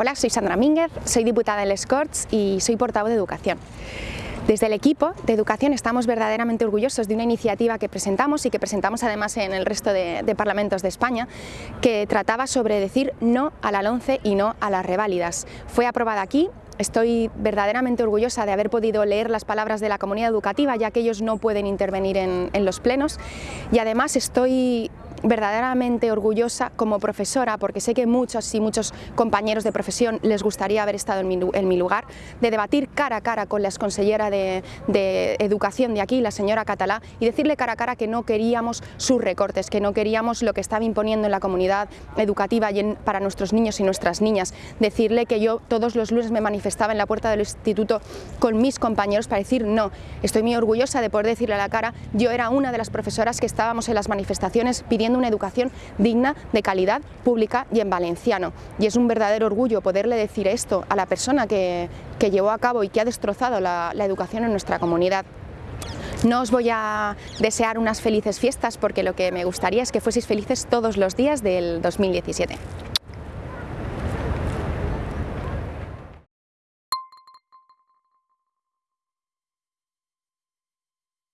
Hola, soy Sandra Mínguez, soy diputada en Les Corts y soy portavoz de Educación. Desde el equipo de educación estamos verdaderamente orgullosos de una iniciativa que presentamos y que presentamos además en el resto de, parlamentos de España que trataba sobre decir no a la LONCE y no a las reválidas. Fue aprobada aquí Estoy verdaderamente orgullosa de haber podido leer las palabras de la comunidad educativa, ya que ellos no pueden intervenir en, en los plenos, y además estoy verdaderamente orgullosa como profesora, porque sé que muchos y muchos compañeros de profesión les gustaría haber estado en mi, en mi lugar, de debatir cara a cara con la consellera de, de, Educación de aquí, la señora Catalá, y decirle cara a cara que no queríamos sus recortes, que no queríamos lo que estaba imponiendo en la comunidad educativa y en, para nuestros niños y nuestras niñas. Decirle que yo todos los lunes me manifestaba en la puerta del instituto con mis compañeros para decir no. Estoy muy orgullosa de poder decirle a la cara, yo era una de las profesoras que estábamos en las manifestaciones pidiendo una educación digna, de calidad, pública y en valenciano. Y es un verdadero orgullo poderle decir esto a la persona que, que llevó a cabo y que ha destrozado la, la educación en nuestra comunidad. No os voy a desear unas felices fiestas porque lo que me gustaría es que fueseis felices todos los días del 2017.